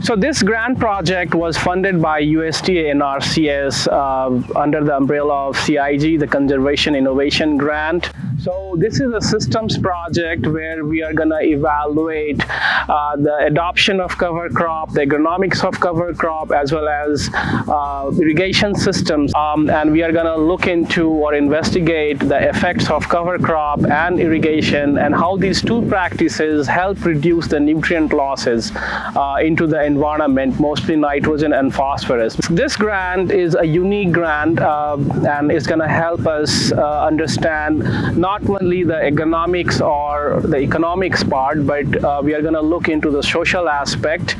So this grant project was funded by USDA NRCS uh, under the umbrella of CIG, the Conservation Innovation Grant. So this is a systems project where we are going to evaluate uh, the adoption of cover crop, the agronomics of cover crop, as well as uh, irrigation systems. Um, and we are going to look into or investigate the effects of cover crop and irrigation and how these two practices help reduce the nutrient losses uh, into the environment, mostly nitrogen and phosphorus. This grant is a unique grant uh, and it's going to help us uh, understand not only the economics or the economics part, but uh, we are going to look into the social aspect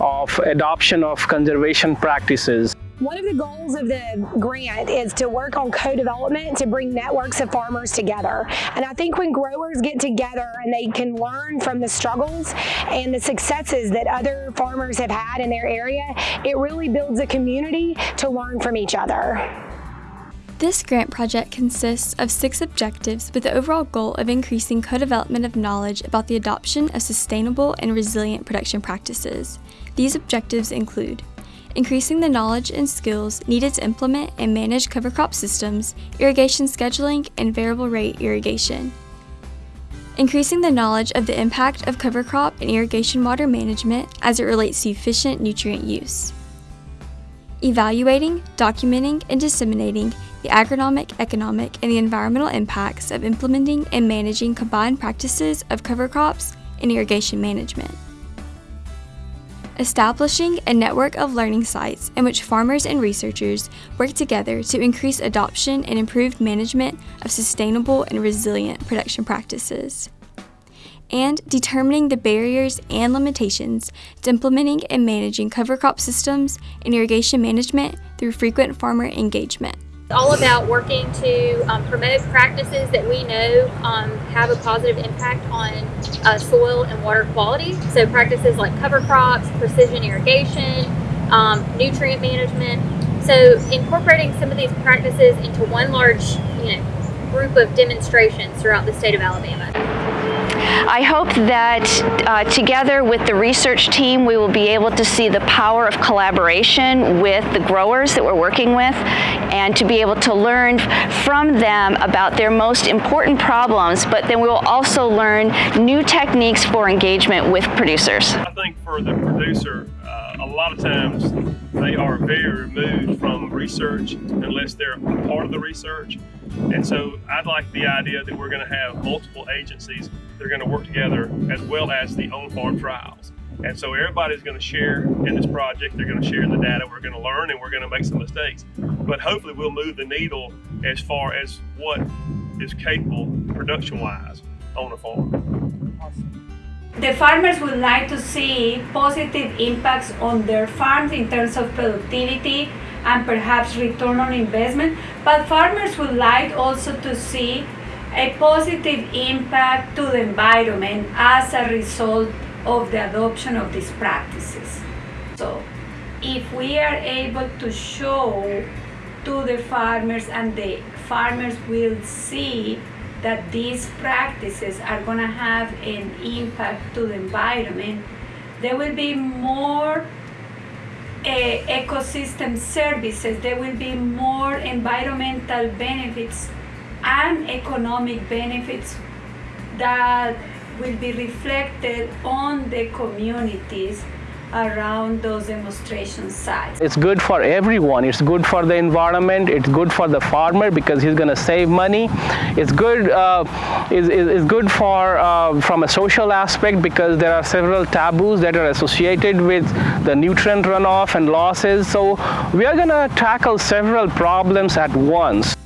of adoption of conservation practices. One of the goals of the grant is to work on co-development to bring networks of farmers together. And I think when growers get together and they can learn from the struggles and the successes that other farmers have had in their area, it really builds a community to learn from each other. This grant project consists of six objectives with the overall goal of increasing co-development of knowledge about the adoption of sustainable and resilient production practices. These objectives include increasing the knowledge and skills needed to implement and manage cover crop systems, irrigation scheduling, and variable rate irrigation. Increasing the knowledge of the impact of cover crop and irrigation water management as it relates to efficient nutrient use. Evaluating, documenting, and disseminating the agronomic, economic, and the environmental impacts of implementing and managing combined practices of cover crops and irrigation management. Establishing a network of learning sites in which farmers and researchers work together to increase adoption and improved management of sustainable and resilient production practices. And determining the barriers and limitations to implementing and managing cover crop systems and irrigation management through frequent farmer engagement It's all about working to um, promote practices that we know um, have a positive impact on uh, soil and water quality. So practices like cover crops, precision irrigation, um, nutrient management. So incorporating some of these practices into one large you know, group of demonstrations throughout the state of Alabama. I hope that uh, together with the research team, we will be able to see the power of collaboration with the growers that we're working with and to be able to learn from them about their most important problems, but then we will also learn new techniques for engagement with producers. I think for the producer, uh, a lot of times they are very removed from research unless they're part of the research. And so I'd like the idea that we're going to have multiple agencies that are going to work together as well as the on-farm trials. And so everybody's going to share in this project. They're going to share the data. We're going to learn and we're going to make some mistakes. But hopefully we'll move the needle as far as what is capable production-wise on a farm. The farmers would like to see positive impacts on their farms in terms of productivity and perhaps return on investment, but farmers would like also to see a positive impact to the environment as a result of the adoption of these practices. So if we are able to show to the farmers and the farmers will see that these practices are going to have an impact to the environment, there will be more uh, ecosystem services, there will be more environmental benefits and economic benefits that will be reflected on the communities around those demonstration sites. It's good for everyone. It's good for the environment. It's good for the farmer because he's going to save money. It's good. Uh, is, is, good for uh, from a social aspect because there are several taboos that are associated with the nutrient runoff and losses. So we are going to tackle several problems at once.